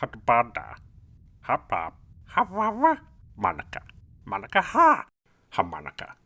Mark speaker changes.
Speaker 1: Hatbada. Hapap. Hawawa. Manaka. Manaka ha. Hamanaka.